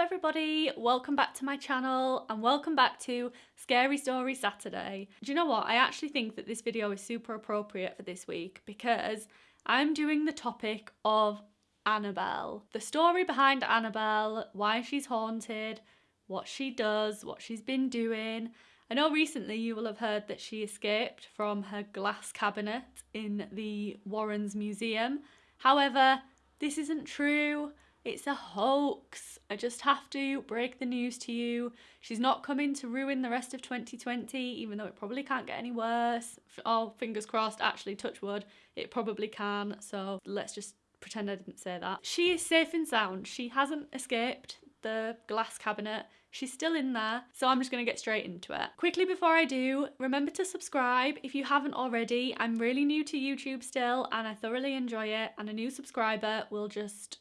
everybody, welcome back to my channel and welcome back to Scary Story Saturday. Do you know what? I actually think that this video is super appropriate for this week because I'm doing the topic of Annabelle. The story behind Annabelle, why she's haunted, what she does, what she's been doing. I know recently you will have heard that she escaped from her glass cabinet in the Warrens Museum. However, this isn't true. It's a hoax. I just have to break the news to you. She's not coming to ruin the rest of 2020, even though it probably can't get any worse. Oh, fingers crossed, actually, touch wood, it probably can. So let's just pretend I didn't say that. She is safe and sound. She hasn't escaped the glass cabinet. She's still in there, so I'm just going to get straight into it. Quickly before I do, remember to subscribe if you haven't already. I'm really new to YouTube still and I thoroughly enjoy it and a new subscriber will just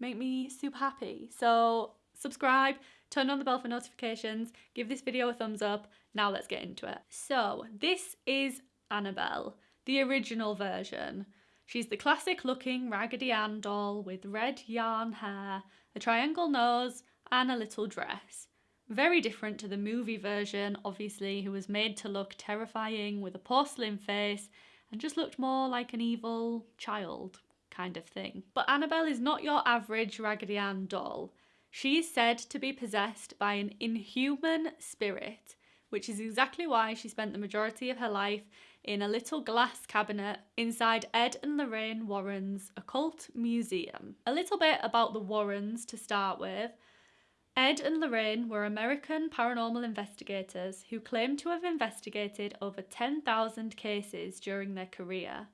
make me super happy. So subscribe, turn on the bell for notifications, give this video a thumbs up. Now let's get into it. So this is Annabelle, the original version. She's the classic looking Raggedy Ann doll with red yarn hair, a triangle nose and a little dress. Very different to the movie version, obviously, who was made to look terrifying with a porcelain face and just looked more like an evil child kind of thing. But Annabelle is not your average Raggedy Ann doll. She is said to be possessed by an inhuman spirit, which is exactly why she spent the majority of her life in a little glass cabinet inside Ed and Lorraine Warren's occult museum. A little bit about the Warrens to start with. Ed and Lorraine were American paranormal investigators who claimed to have investigated over 10,000 cases during their career.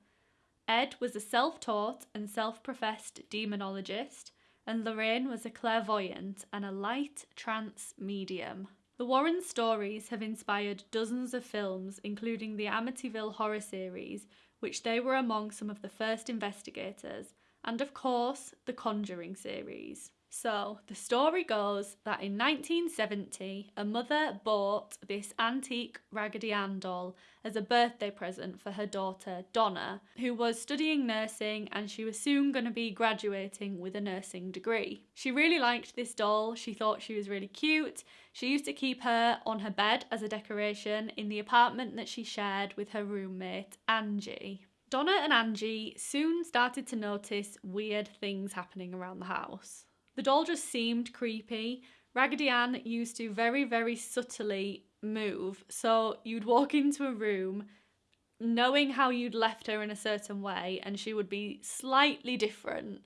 Ed was a self taught and self professed demonologist, and Lorraine was a clairvoyant and a light trance medium. The Warren stories have inspired dozens of films, including the Amityville horror series, which they were among some of the first investigators, and of course, the Conjuring series. So, the story goes that in 1970, a mother bought this antique Raggedy Ann doll as a birthday present for her daughter, Donna, who was studying nursing and she was soon going to be graduating with a nursing degree. She really liked this doll, she thought she was really cute. She used to keep her on her bed as a decoration in the apartment that she shared with her roommate, Angie. Donna and Angie soon started to notice weird things happening around the house. The doll just seemed creepy. Raggedy Ann used to very, very subtly move. So you'd walk into a room knowing how you'd left her in a certain way and she would be slightly different.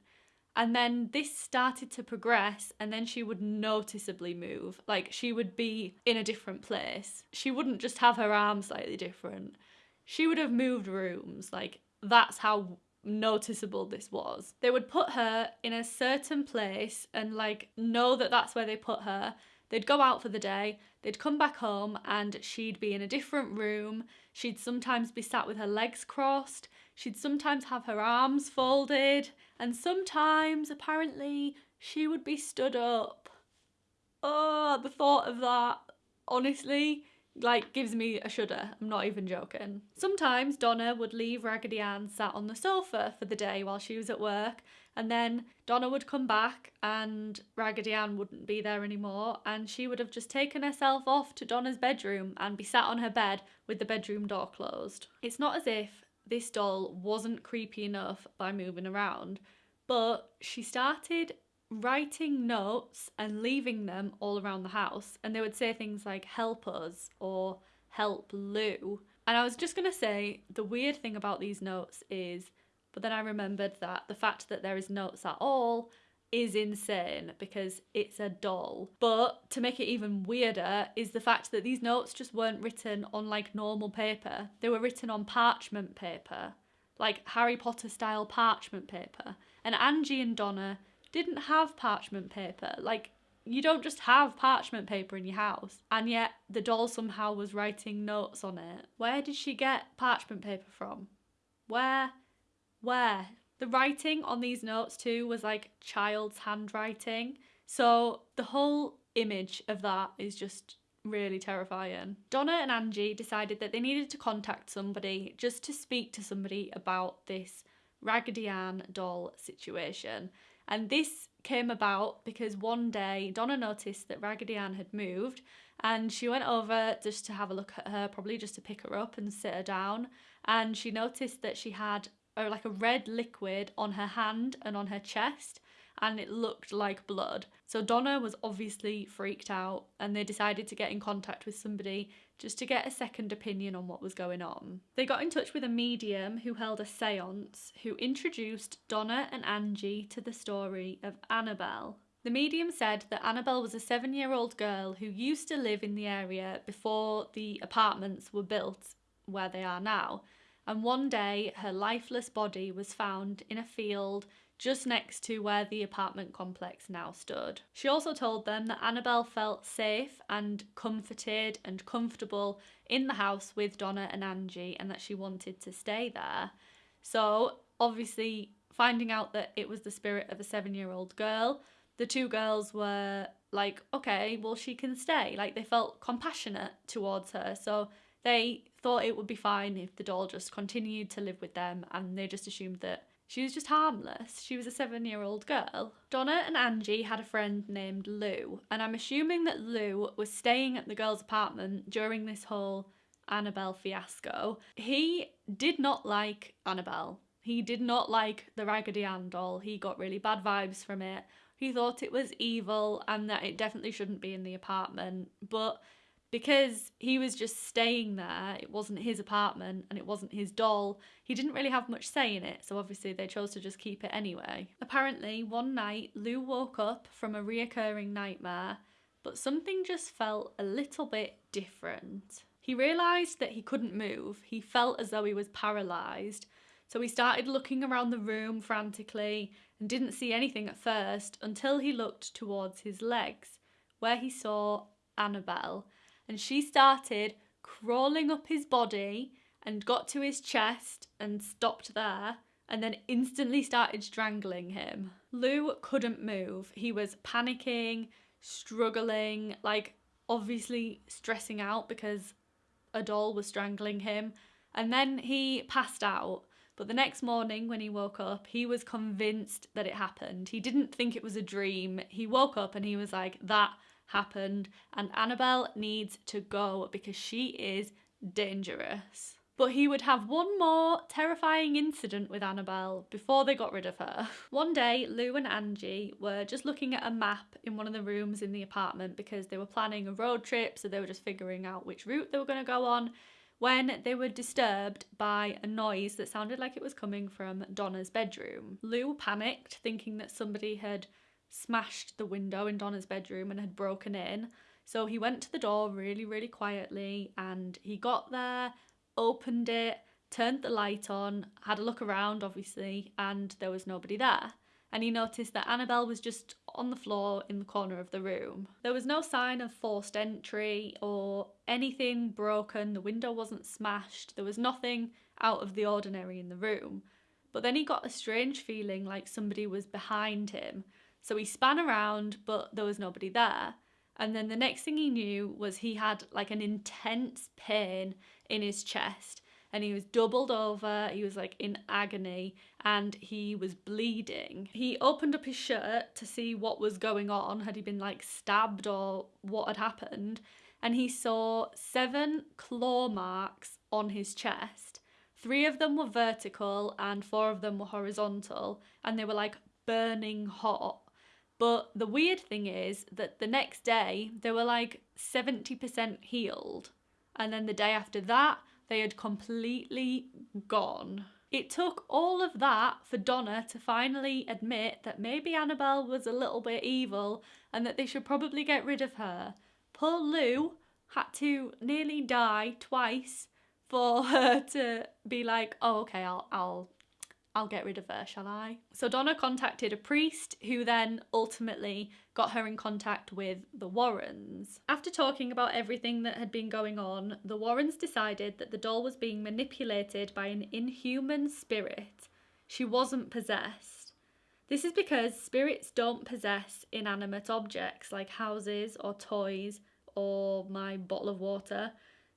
And then this started to progress, and then she would noticeably move. Like she would be in a different place. She wouldn't just have her arm slightly different. She would have moved rooms. Like that's how noticeable this was. They would put her in a certain place and like know that that's where they put her. They'd go out for the day, they'd come back home and she'd be in a different room. She'd sometimes be sat with her legs crossed. She'd sometimes have her arms folded and sometimes apparently she would be stood up. Oh, the thought of that, honestly, like gives me a shudder. I'm not even joking. Sometimes Donna would leave Raggedy Ann sat on the sofa for the day while she was at work, and then Donna would come back and Raggedy Ann wouldn't be there anymore, and she would have just taken herself off to Donna's bedroom and be sat on her bed with the bedroom door closed. It's not as if this doll wasn't creepy enough by moving around, but she started writing notes and leaving them all around the house. And they would say things like, help us or help Lou. And I was just going to say, the weird thing about these notes is, but then I remembered that the fact that there is notes at all is insane because it's a doll. But to make it even weirder is the fact that these notes just weren't written on like normal paper. They were written on parchment paper, like Harry Potter style parchment paper. And Angie and Donna didn't have parchment paper. Like, you don't just have parchment paper in your house. And yet, the doll somehow was writing notes on it. Where did she get parchment paper from? Where? Where? The writing on these notes, too, was like child's handwriting. So, the whole image of that is just really terrifying. Donna and Angie decided that they needed to contact somebody just to speak to somebody about this Raggedy Ann doll situation And this came about because one day Donna noticed that Raggedy Ann had moved and she went over just to have a look at her, probably just to pick her up and sit her down. And she noticed that she had a, like a red liquid on her hand and on her chest and it looked like blood. So Donna was obviously freaked out and they decided to get in contact with somebody just to get a second opinion on what was going on. They got in touch with a medium who held a seance who introduced Donna and Angie to the story of Annabelle. The medium said that Annabelle was a seven year old girl who used to live in the area before the apartments were built where they are now. And one day her lifeless body was found in a field just next to where the apartment complex now stood. She also told them that Annabelle felt safe and comforted and comfortable in the house with Donna and Angie and that she wanted to stay there. So, obviously, finding out that it was the spirit of a seven year old girl, the two girls were like, okay, well, she can stay. Like, they felt compassionate towards her. So, they thought it would be fine if the doll just continued to live with them and they just assumed that she was just harmless. She was a seven year old girl. Donna and Angie had a friend named Lou, and I'm assuming that Lou was staying at the girl's apartment during this whole Annabelle fiasco. He did not like Annabelle. He did not like the Raggedy Ann doll. He got really bad vibes from it. He thought it was evil and that it definitely shouldn't be in the apartment. But because he was just staying there, it wasn't his apartment and it wasn't his doll, he didn't really have much say in it, so obviously they chose to just keep it anyway. Apparently, one night, Lou woke up from a reoccurring nightmare, but something just felt a little bit different. He realised that he couldn't move, he felt as though he was paralysed, so he started looking around the room frantically and didn't see anything at first until he looked towards his legs, where he saw Annabelle and she started crawling up his body and got to his chest and stopped there and then instantly started strangling him. Lou couldn't move. He was panicking, struggling, like obviously stressing out because a doll was strangling him. And then he passed out. But the next morning, when he woke up, he was convinced that it happened. He didn't think it was a dream. He woke up and he was like, that happened, and Annabelle needs to go because she is dangerous. But he would have one more terrifying incident with Annabelle before they got rid of her. One day, Lou and Angie were just looking at a map in one of the rooms in the apartment because they were planning a road trip, so they were just figuring out which route they were going to go on when they were disturbed by a noise that sounded like it was coming from Donna's bedroom. Lou panicked, thinking that somebody had smashed the window in Donna's bedroom and had broken in. So he went to the door really, really quietly and he got there, opened it, turned the light on, had a look around, obviously, and there was nobody there. And he noticed that Annabelle was just on the floor in the corner of the room. There was no sign of forced entry or anything broken, the window wasn't smashed, there was nothing out of the ordinary in the room. But then he got a strange feeling like somebody was behind him so he span around, but there was nobody there. And then the next thing he knew was he had like an intense pain in his chest and he was doubled over. He was like in agony and he was bleeding. He opened up his shirt to see what was going on. Had he been like stabbed or what had happened? And he saw seven claw marks on his chest. Three of them were vertical and four of them were horizontal, and they were like burning hot. But the weird thing is that the next day they were like 70% healed. And then the day after that, they had completely gone. It took all of that for Donna to finally admit that maybe Annabelle was a little bit evil and that they should probably get rid of her. Poor Lou had to nearly die twice for her to be like, oh, okay, I'll, I'll I'll get rid of her, shall I? So Donna contacted a priest who then ultimately got her in contact with the Warrens. After talking about everything that had been going on, the Warrens decided that the doll was being manipulated by an inhuman spirit. She wasn't possessed. This is because spirits don't possess inanimate objects like houses or toys or my bottle of water.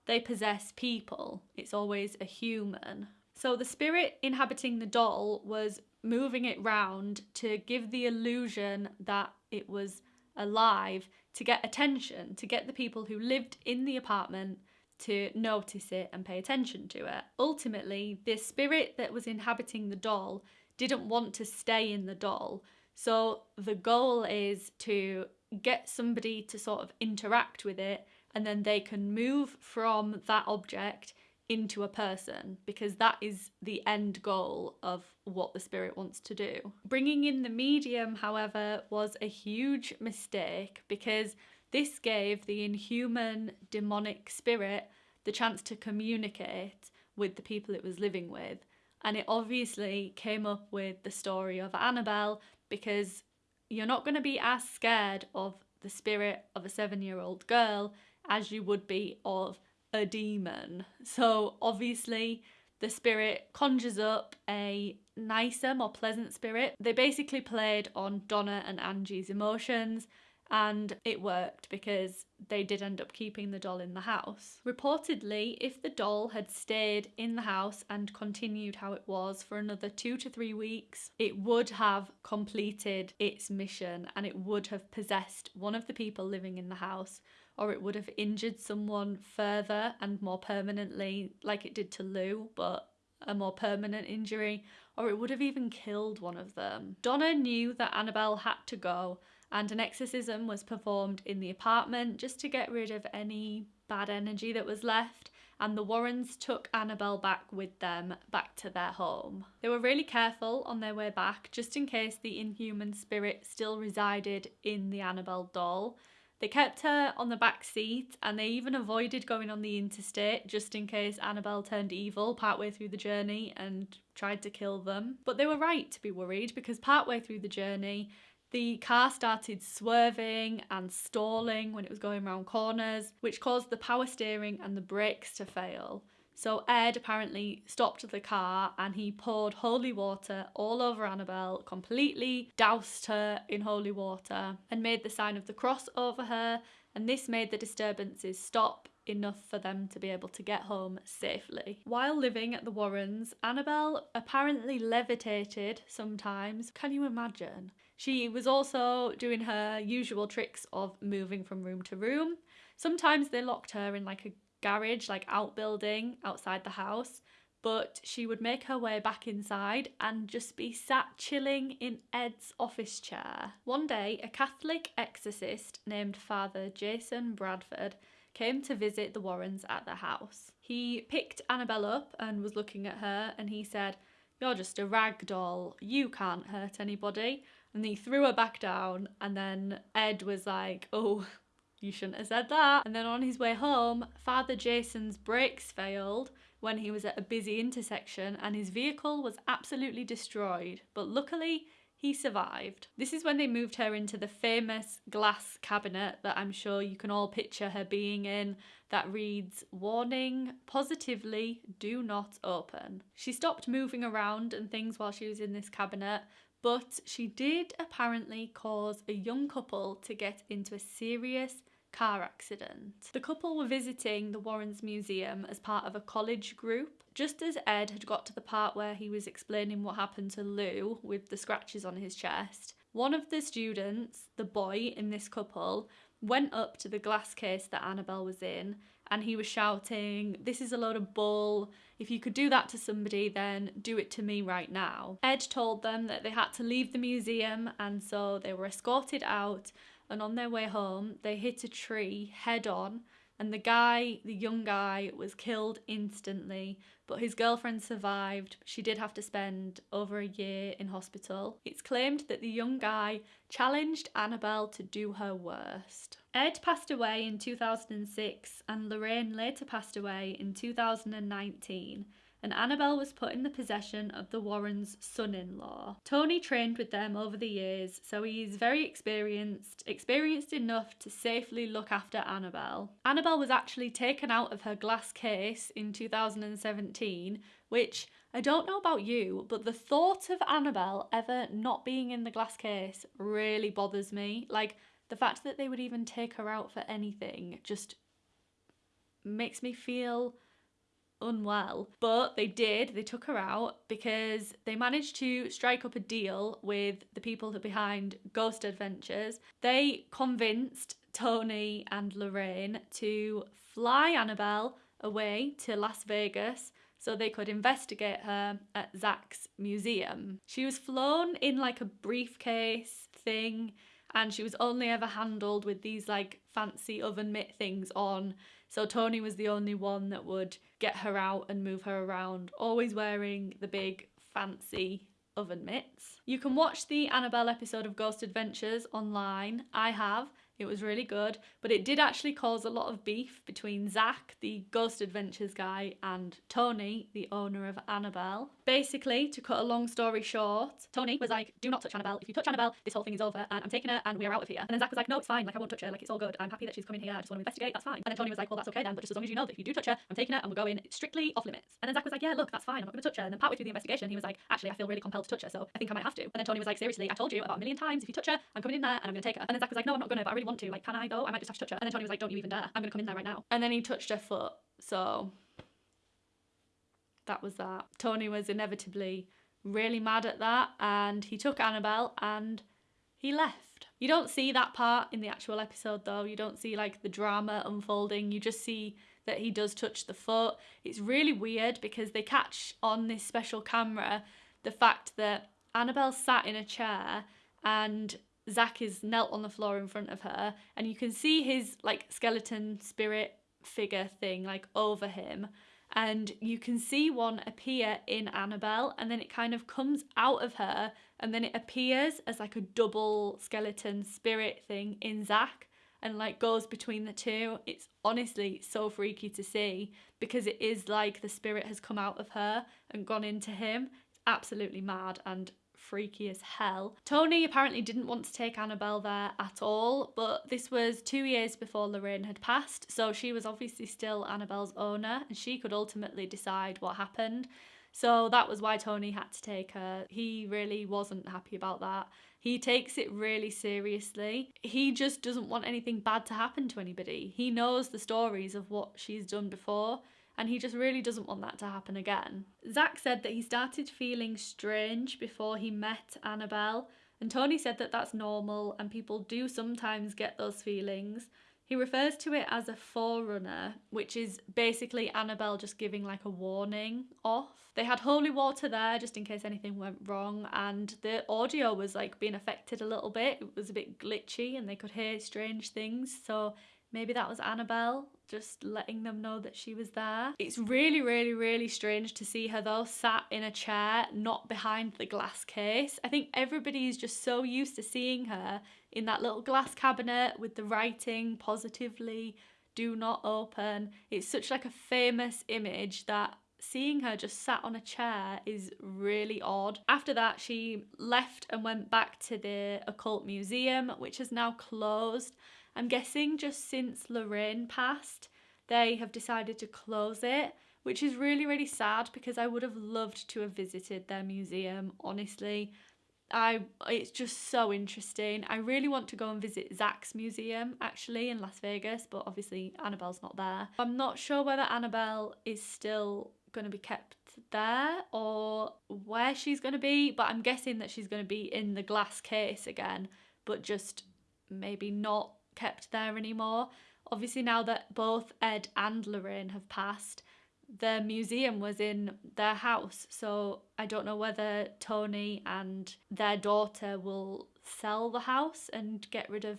They possess people. It's always a human. So the spirit inhabiting the doll was moving it round to give the illusion that it was alive to get attention, to get the people who lived in the apartment to notice it and pay attention to it. Ultimately, the spirit that was inhabiting the doll didn't want to stay in the doll. So the goal is to get somebody to sort of interact with it and then they can move from that object into a person because that is the end goal of what the spirit wants to do. Bringing in the medium, however, was a huge mistake because this gave the inhuman demonic spirit the chance to communicate with the people it was living with. And it obviously came up with the story of Annabelle because you're not going to be as scared of the spirit of a seven year old girl as you would be of a demon. So obviously, the spirit conjures up a nicer, more pleasant spirit. They basically played on Donna and Angie's emotions and it worked because they did end up keeping the doll in the house. Reportedly, if the doll had stayed in the house and continued how it was for another two to three weeks, it would have completed its mission and it would have possessed one of the people living in the house or it would have injured someone further and more permanently, like it did to Lou, but a more permanent injury, or it would have even killed one of them. Donna knew that Annabelle had to go, and an exorcism was performed in the apartment just to get rid of any bad energy that was left. And the Warrens took Annabelle back with them back to their home. They were really careful on their way back just in case the inhuman spirit still resided in the Annabelle doll. They kept her on the back seat and they even avoided going on the interstate just in case Annabelle turned evil partway through the journey and tried to kill them. But they were right to be worried because partway through the journey, the car started swerving and stalling when it was going around corners, which caused the power steering and the brakes to fail. So Ed apparently stopped the car and he poured holy water all over Annabelle, completely doused her in holy water, and made the sign of the cross over her. And this made the disturbances stop enough for them to be able to get home safely. While living at the Warrens, Annabelle apparently levitated sometimes. Can you imagine? She was also doing her usual tricks of moving from room to room. Sometimes they locked her in like a garage, like outbuilding outside the house, but she would make her way back inside and just be sat chilling in Ed's office chair. One day, a Catholic exorcist named Father Jason Bradford came to visit the Warrens at the house. He picked Annabelle up and was looking at her and he said, You're just a rag doll. You can't hurt anybody. And he threw her back down and then Ed was like, Oh, you shouldn't have said that. And then on his way home, Father Jason's brakes failed when he was at a busy intersection and his vehicle was absolutely destroyed. But luckily, he survived. This is when they moved her into the famous glass cabinet that I'm sure you can all picture her being in that reads, Warning, positively, do not open. She stopped moving around and things while she was in this cabinet, but she did apparently cause a young couple to get into a serious car accident. The couple were visiting the Warrens Museum as part of a college group. Just as Ed had got to the part where he was explaining what happened to Lou with the scratches on his chest, one of the students, the boy in this couple, went up to the glass case that Annabelle was in and he was shouting, This is a load of bull. If you could do that to somebody, then do it to me right now. Ed told them that they had to leave the museum, and so they were escorted out and on their way home, they hit a tree head on, and the guy, the young guy, was killed instantly, but his girlfriend survived. She did have to spend over a year in hospital. It's claimed that the young guy challenged Annabelle to do her worst. Ed passed away in 2006, and Lorraine later passed away in 2019 and Annabelle was put in the possession of the Warrens' son in law. Tony trained with them over the years, so he's very experienced, experienced enough to safely look after Annabelle. Annabelle was actually taken out of her glass case in 2017, which I don't know about you, but the thought of Annabelle ever not being in the glass case really bothers me. Like, the fact that they would even take her out for anything just makes me feel unwell. But they did, they took her out because they managed to strike up a deal with the people behind Ghost Adventures. They convinced Tony and Lorraine to fly Annabelle away to Las Vegas so they could investigate her at Zach's museum. She was flown in like a briefcase thing and she was only ever handled with these like fancy oven mitt things on. So Tony was the only one that would get her out and move her around, always wearing the big fancy oven mitts. You can watch the Annabelle episode of Ghost Adventures online. I have. It was really good, but it did actually cause a lot of beef between Zach, the Ghost Adventures guy, and Tony, the owner of Annabelle. Basically, to cut a long story short, Tony was like, do not touch Annabelle. If you touch Annabelle, this whole thing is over and I'm taking her and we're out of here. And then Zach was like, no, it's fine. Like, I won't touch her. Like, it's all good. I'm happy that she's coming here. I just want to investigate. That's fine. And then Tony was like, well, that's okay then, but just as long as you know that if you do touch her, I'm taking her and we're going strictly off limits. And then Zach was like, yeah, look, that's fine. I'm not going to touch her. And then partway through the investigation, he was like, actually, I feel really compelled to touch her, so I think I might have to. And then Tony was like, seriously, I told you about a million times, if you touch her, I'm coming in there and I'm going to take her. And then Zach was like, no, I'm not going to, but I really want to. Like, can I though? I might just have to touch her. And then Tony was like, don't you even dare. I'm going to come in there right now. And then he touched her foot. So that was that. Tony was inevitably really mad at that and he took Annabelle and he left. You don't see that part in the actual episode though. You don't see like the drama unfolding. You just see that he does touch the foot. It's really weird because they catch on this special camera the fact that Annabelle sat in a chair and Zach is knelt on the floor in front of her, and you can see his like skeleton spirit figure thing like over him. And you can see one appear in Annabelle, and then it kind of comes out of her, and then it appears as like a double skeleton spirit thing in Zach and like goes between the two. It's honestly so freaky to see because it is like the spirit has come out of her and gone into him. It's absolutely mad and freaky as hell. Tony apparently didn't want to take Annabelle there at all, but this was two years before Lorraine had passed, so she was obviously still Annabelle's owner and she could ultimately decide what happened. So that was why Tony had to take her. He really wasn't happy about that. He takes it really seriously. He just doesn't want anything bad to happen to anybody. He knows the stories of what she's done before and he just really doesn't want that to happen again. Zach said that he started feeling strange before he met Annabelle, and Tony said that that's normal and people do sometimes get those feelings. He refers to it as a forerunner, which is basically Annabelle just giving like a warning off. They had holy water there just in case anything went wrong, and the audio was like being affected a little bit. It was a bit glitchy and they could hear strange things, so maybe that was Annabelle just letting them know that she was there. It's really, really, really strange to see her though sat in a chair, not behind the glass case. I think everybody is just so used to seeing her in that little glass cabinet with the writing positively, do not open. It's such like a famous image that seeing her just sat on a chair is really odd. After that, she left and went back to the occult museum, which has now closed. I'm guessing just since Lorraine passed, they have decided to close it, which is really, really sad because I would have loved to have visited their museum, honestly. I it's just so interesting. I really want to go and visit Zach's museum actually in Las Vegas, but obviously Annabelle's not there. I'm not sure whether Annabelle is still going to be kept there or where she's going to be, but I'm guessing that she's going to be in the glass case again, but just maybe not kept there anymore. Obviously, now that both Ed and Lorraine have passed, the museum was in their house. So I don't know whether Tony and their daughter will sell the house and get rid of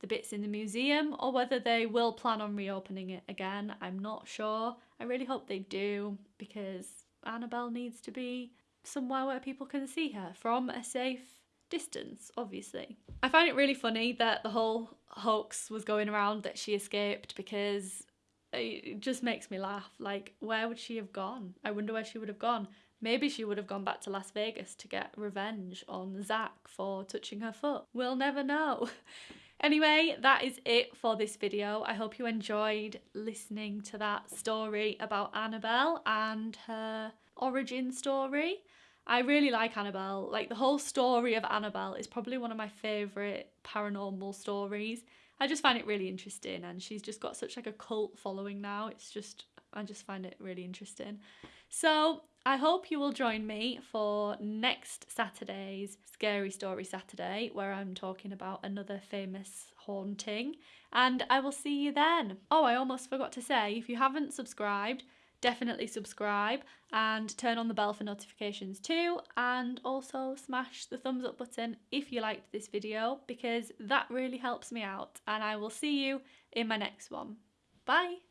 the bits in the museum or whether they will plan on reopening it again. I'm not sure. I really hope they do because Annabelle needs to be somewhere where people can see her from a safe distance, obviously. I find it really funny that the whole hoax was going around that she escaped because it just makes me laugh. Like, where would she have gone? I wonder where she would have gone. Maybe she would have gone back to Las Vegas to get revenge on Zach for touching her foot. We'll never know. Anyway, that is it for this video. I hope you enjoyed listening to that story about Annabelle and her origin story. I really like Annabelle. Like the whole story of Annabelle is probably one of my favourite paranormal stories. I just find it really interesting and she's just got such like a cult following now. It's just I just find it really interesting. So I hope you will join me for next Saturday's Scary Story Saturday, where I'm talking about another famous haunting, and I will see you then. Oh, I almost forgot to say if you haven't subscribed, definitely subscribe and turn on the bell for notifications too and also smash the thumbs up button if you liked this video because that really helps me out and I will see you in my next one. Bye!